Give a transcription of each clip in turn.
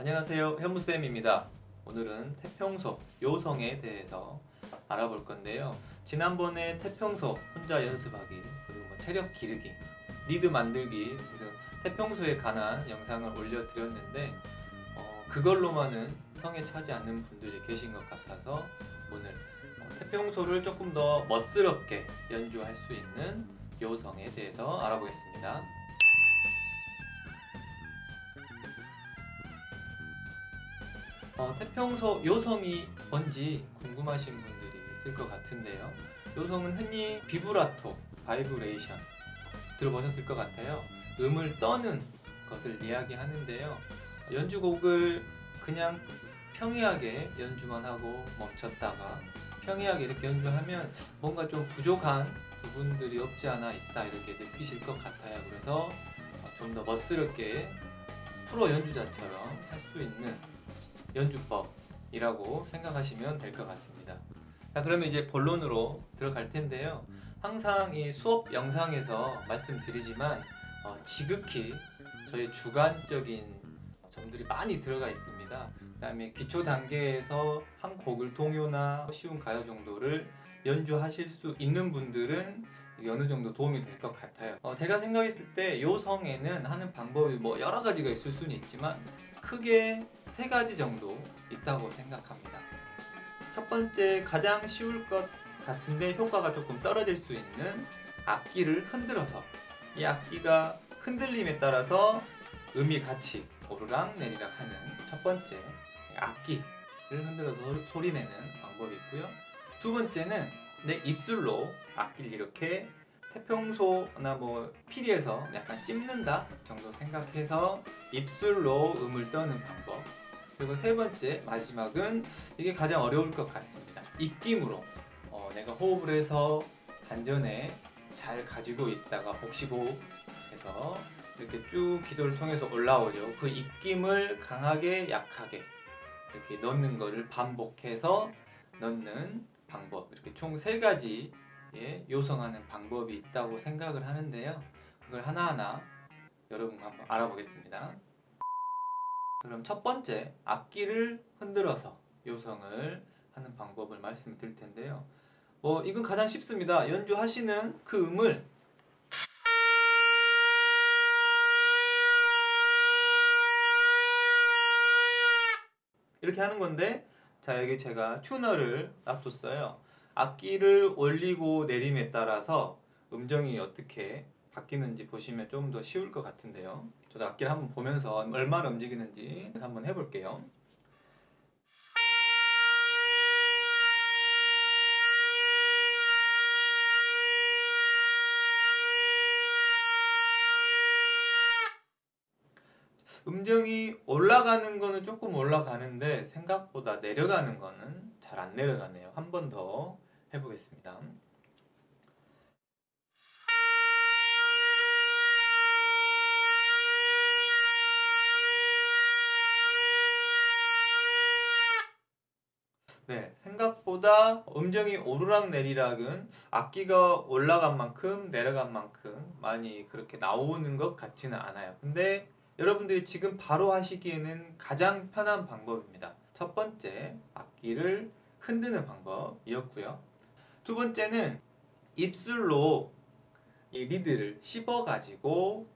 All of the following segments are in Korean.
안녕하세요. 현무쌤입니다. 오늘은 태평소 요성에 대해서 알아볼 건데요. 지난번에 태평소 혼자 연습하기 그리고 뭐 체력 기르기 리드 만들기 등 태평소에 관한 영상을 올려드렸는데 어, 그걸로만은 성에 차지 않는 분들이 계신 것 같아서 오늘 어, 태평소를 조금 더 멋스럽게 연주할 수 있는 요성에 대해서 알아보겠습니다 어, 태평소 요성이 뭔지 궁금하신 분들이 있을 것 같은데요. 요성은 흔히 비브라토, 바이브레이션 들어보셨을 것 같아요. 음을 떠는 것을 이야기하는데요. 연주곡을 그냥 평이하게 연주만 하고 멈췄다가 평이하게 이렇게 연주하면 뭔가 좀 부족한 부분들이 없지 않아 있다 이렇게 느끼실 것 같아요. 그래서 좀 더 멋스럽게 프로 연주자처럼 할 수 있는 연주법이라고 생각하시면 될 것 같습니다. 자, 그러면 이제 본론으로 들어갈 텐데요. 항상 이 수업 영상에서 말씀드리지만 어, 지극히 저희 주관적인 점들이 많이 들어가 있습니다. 그 다음에 기초 단계에서 한 곡을 동요나 쉬운 가요 정도를 연주하실 수 있는 분들은 어느 정도 도움이 될 것 같아요. 어, 제가 생각했을 때 요 성에는 하는 방법이 뭐 여러 가지가 있을 수는 있지만 크게 세 가지 정도 있다고 생각합니다. 첫 번째 가장 쉬울 것 같은데 효과가 조금 떨어질 수 있는 악기를 흔들어서 이 악기가 흔들림에 따라서 음이 같이 오르락 내리락 하는 첫 번째 악기를 흔들어서 소리 내는 방법이 있고요. 두 번째는 내 입술로 악기를 이렇게 태평소나 뭐 피리에서 약간 씹는다 정도 생각해서 입술로 음을 떠는 방법. 그리고 세 번째 마지막은 이게 가장 어려울 것 같습니다. 입김으로. 어, 내가 호흡을 해서 단전에 잘 가지고 있다가 복식호흡해서 이렇게 쭉 기도를 통해서 올라오죠. 그 입김을 강하게 약하게 이렇게 넣는 거를 반복해서 넣는 방법 이렇게 총 세 가지 예, 요성하는 방법이 있다고 생각을 하는데요. 그걸 하나하나 여러분과 한번 알아보겠습니다. 그럼 첫 번째 악기를 흔들어서 요성을 하는 방법을 말씀드릴 텐데요. 뭐 이건 가장 쉽습니다. 연주하시는 그 음을 이렇게 하는 건데 자 여기 제가 튜너를 놔뒀어요. 악기를 올리고 내림에 따라서 음정이 어떻게 바뀌는지 보시면 좀 더 쉬울 것 같은데요 저도 악기를 한번 보면서 얼마나 움직이는지 한번 해볼게요 음정이 올라가는 거는 조금 올라가는데 생각보다 내려가는 거는 잘 안 내려가네요. 한 번 더 해보겠습니다. 네, 생각보다 음정이 오르락 내리락은 악기가 올라간 만큼 내려간 만큼 많이 그렇게 나오는 것 같지는 않아요. 근데 여러분들이 지금 바로 하시기에는 가장 편한 방법입니다. 첫 번째, 악기를 흔드는 방법이었고요. 두 번째는 입술로 이 리드를 씹어가지고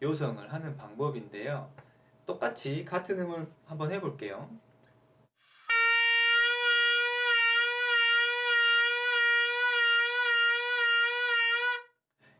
요성을 하는 방법인데요. 똑같이 같은 음을 한번 해볼게요.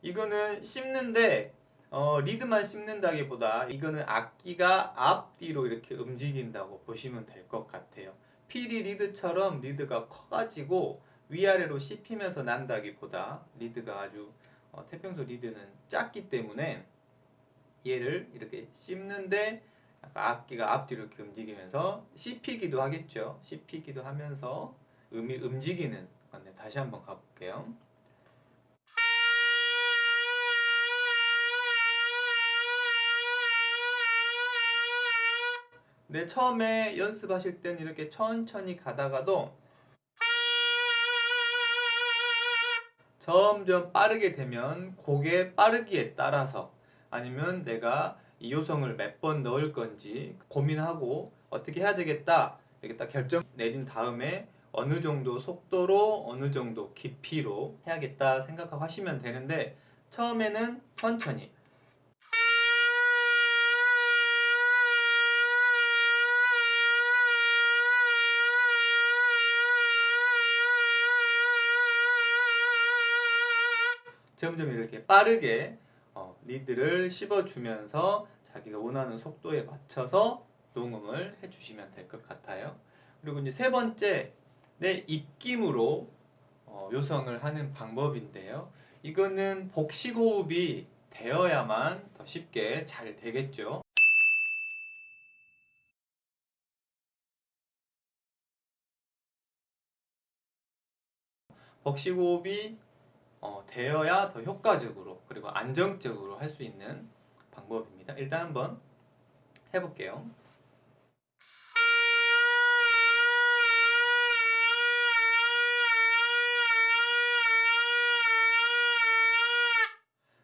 이거는 씹는데 어, 리드만 씹는다기보다 이거는 악기가 앞뒤로 이렇게 움직인다고 보시면 될 것 같아요. 피리 리드처럼 리드가 커가지고 위아래로 씹히면서 난다기보다 리드가 아주 어, 태평소 리드는 작기 때문에 얘를 이렇게 씹는데 악기가 앞뒤로 이렇게 움직이면서 씹히기도 하겠죠. 씹히기도 하면서 음이 움직이는 건데 다시 한번 가볼게요 네, 처음에 연습하실 때는 이렇게 천천히 가다가도 점점 빠르게 되면 곡의 빠르기에 따라서 아니면 내가 이 요성을 몇 번 넣을 건지 고민하고 어떻게 해야 되겠다 이렇게 딱 결정 내린 다음에 어느 정도 속도로 어느 정도 깊이로 해야겠다 생각하고 하시면 되는데 처음에는 천천히 점점 이렇게 빠르게 어, 리드를 씹어주면서 자기가 원하는 속도에 맞춰서 녹음을 해주시면 될 것 같아요. 그리고 이제 세 번째 내 입김으로 어, 요성을 하는 방법인데요. 이거는 복식호흡이 되어야만 더 쉽게 잘 되겠죠. 복식호흡이 어, 되어야 더 효과적으로 그리고 안정적으로 할 수 있는 방법입니다. 일단 한번 해볼게요.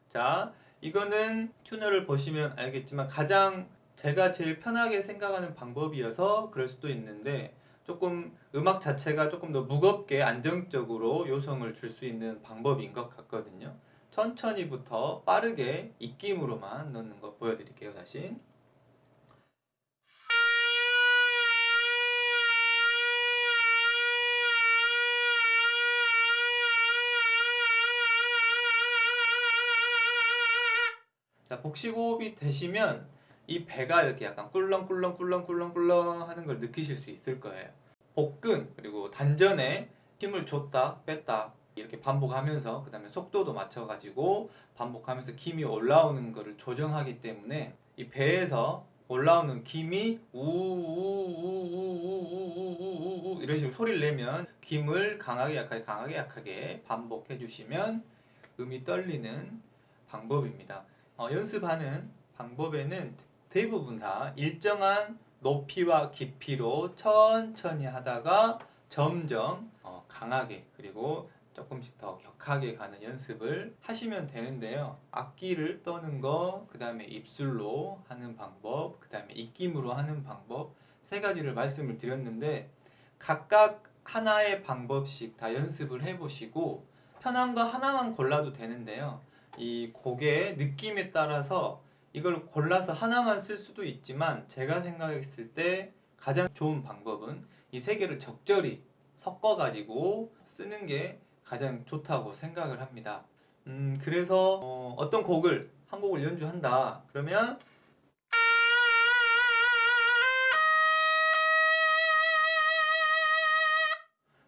자, 이거는 튜너를 보시면 알겠지만 가장 제가 제일 편하게 생각하는 방법이어서 그럴 수도 있는데 조금 음악 자체가 조금 더 무겁게 안정적으로 요성을 줄 수 있는 방법인 것 같거든요. 천천히부터 빠르게 입김으로만 넣는 거 보여드릴게요. 다시. 자, 복식호흡이 되시면 이 배가 이렇게 약간 꿀렁꿀렁 꿀렁꿀렁 꿀렁 하는 걸 느끼실 수 있을 거예요. 복근 그리고 단전에 힘을 줬다 뺐다 이렇게 반복하면서 그 다음에 속도도 맞춰가지고 반복하면서 김이 올라오는 것을 조정하기 때문에 이 배에서 올라오는 김이 우우우우우우우우우우 이런 식으로 소리를 내면 김을 강하게 약하게 강하게 약하게 반복해 주시면 음이 떨리는 방법입니다. 어, 연습하는 방법에는 대부분 다 일정한 높이와 깊이로 천천히 하다가 점점 어, 강하게 그리고 조금씩 더 격하게 가는 연습을 하시면 되는데요. 악기를 떠는 거, 그 다음에 입술로 하는 방법, 그 다음에 입김으로 하는 방법 세 가지를 말씀을 드렸는데 각각 하나의 방법씩 다 연습을 해보시고 편한 거 하나만 골라도 되는데요. 이 곡의 느낌에 따라서 이걸 골라서 하나만 쓸 수도 있지만 제가 생각했을 때 가장 좋은 방법은 이 세 개를 적절히 섞어 가지고 쓰는 게 가장 좋다고 생각을 합니다. 음, 그래서 어, 떤 곡을 한 곡을 연주한다. 그러면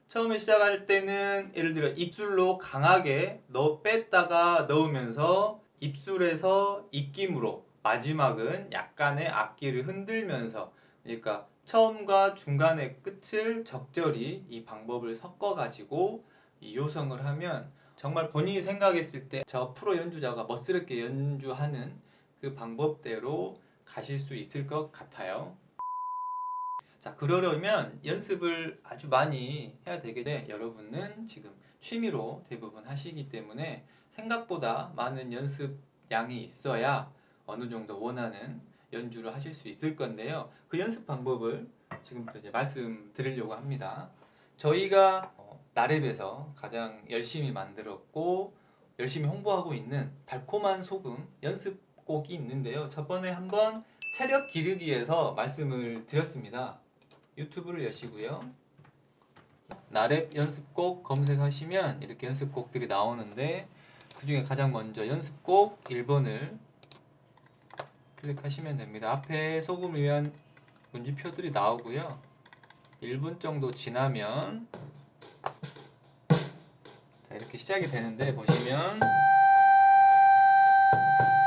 처음에 시작할 때는 예를 들어 입술로 강하게 넣어 뺐다가 넣으면서 입술에서 입김으로 마지막은 약간의 악기를 흔들면서 그러니까 처음과 중간의 끝을 적절히 이 방법을 섞어 가지고 이 요성을 하면 정말 본인이 생각했을 때 저 프로 연주자가 멋스럽게 연주하는 그 방법대로 가실 수 있을 것 같아요. 자, 그러려면 연습을 아주 많이 해야 돼. 여러분은 지금 취미로 대부분 하시기 때문에 생각보다 많은 연습 양이 있어야 어느 정도 원하는 연주를 하실 수 있을 건데요. 그 연습 방법을 지금부터 이제 말씀드리려고 합니다. 저희가 어, 나랩에서 가장 열심히 만들었고 열심히 홍보하고 있는 달콤한 소금 연습곡이 있는데요. 저번에 한번 체력 기르기에서 말씀을 드렸습니다. 유튜브를 여시고요. 나랩 연습곡 검색하시면 이렇게 연습곡들이 나오는데 그 중에 가장 먼저 연습곡 1번을 클릭하시면 됩니다. 앞에 소금을 위한 문지표들이 나오고요. 1분 정도 지나면 자 이렇게 시작이 되는데 보시면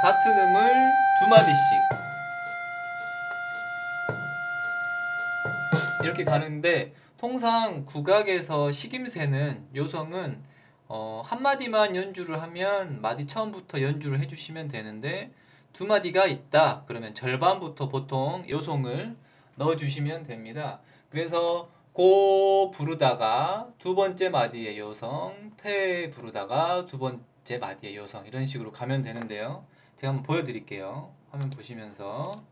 같은 음을 두 마디씩 이렇게 가는데 통상 국악에서 식임새는 요성은 어, 한 마디만 연주를 하면 마디 처음부터 연주를 해주시면 되는데 두 마디가 있다 그러면 절반부터 보통 요송을 넣어주시면 됩니다. 그래서 고 부르다가 두 번째 마디의 요성, 태 부르다가 두 번째 마디의 요성 이런 식으로 가면 되는데요. 제가 한번 보여드릴게요. 화면 보시면서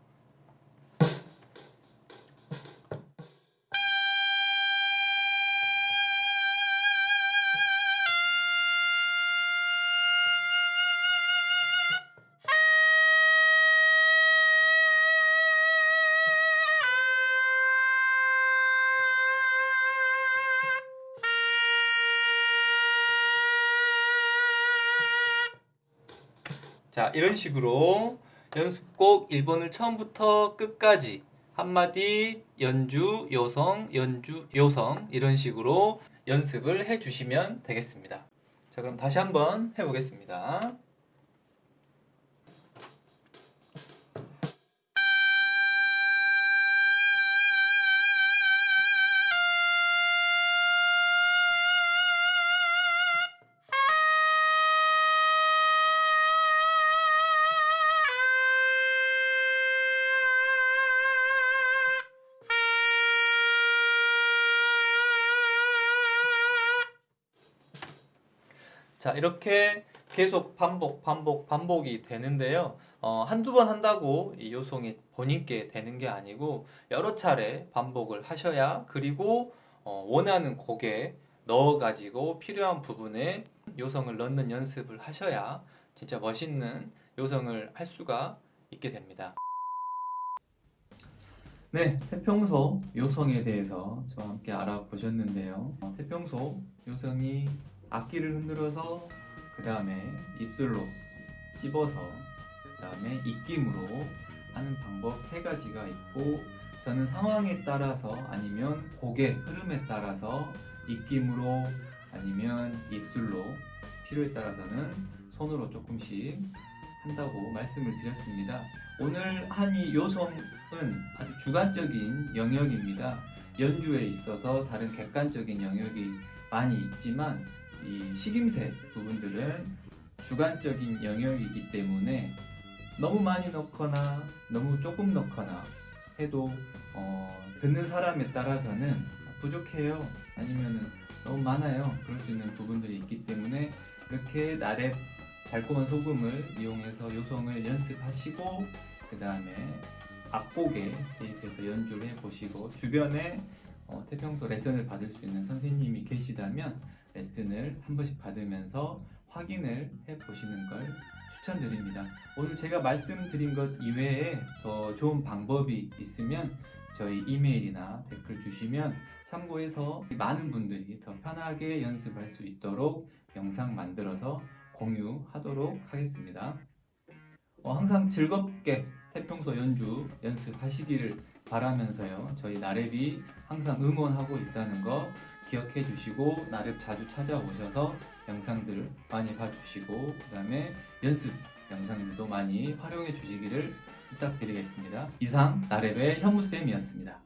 자 이런 식으로 연습곡 1번을 처음부터 끝까지 한마디 연주 요성 연주 요성 이런 식으로 연습을 해 주시면 되겠습니다. 자 그럼 다시 한번 해보겠습니다 자 이렇게 계속 반복 반복 반복이 되는데요. 어, 한두 번 한다고 이 요송이 본인께 되는 게 아니고 여러 차례 반복을 하셔야 그리고 어, 원하는 곡에 넣어 가지고 필요한 부분에 요성을 넣는 연습을 하셔야 진짜 멋있는 요성을 할 수가 있게 됩니다. 네, 태평소 요성에 대해서 저와 함께 알아보셨는데요. 어, 태평소 요성이 악기를 흔들어서 그 다음에 입술로 씹어서 그 다음에 입김으로 하는 방법 세 가지가 있고 저는 상황에 따라서 아니면 곡의 흐름에 따라서 입김으로 아니면 입술로 필요에 따라서는 손으로 조금씩 한다고 말씀을 드렸습니다. 오늘 한 이 요성은 아주 주관적인 영역입니다. 연주에 있어서 다른 객관적인 영역이 많이 있지만 이 식임새 부분들은 주관적인 영역이기 때문에 너무 많이 넣거나 너무 조금 넣거나 해도 어, 듣는 사람에 따라서는 부족해요. 아니면 너무 많아요. 그럴 수 있는 부분들이 있기 때문에 이렇게 나랩 달콤한 소금을 이용해서 요성을 연습하시고 그 다음에 악곡에 대입해서 연주를 해보시고 주변에 어, 태평소 레슨을 받을 수 있는 선생님이 계시다면 레슨을 한 번씩 받으면서 확인을 해 보시는 걸 추천드립니다. 오늘 제가 말씀드린 것 이외에 더 좋은 방법이 있으면 저희 이메일이나 댓글 주시면 참고해서 많은 분들이 더 편하게 연습할 수 있도록 영상 만들어서 공유하도록 하겠습니다. 어, 항상 즐겁게 태평소 연주 연습하시기를 바라면서요. 저희 나랩이 항상 응원하고 있다는 거 기억해 주시고 나랩 자주 찾아오셔서 영상들 많이 봐주시고 그 다음에 연습 영상들도 많이 활용해 주시기를 부탁드리겠습니다. 이상 나랩의 현무쌤이었습니다.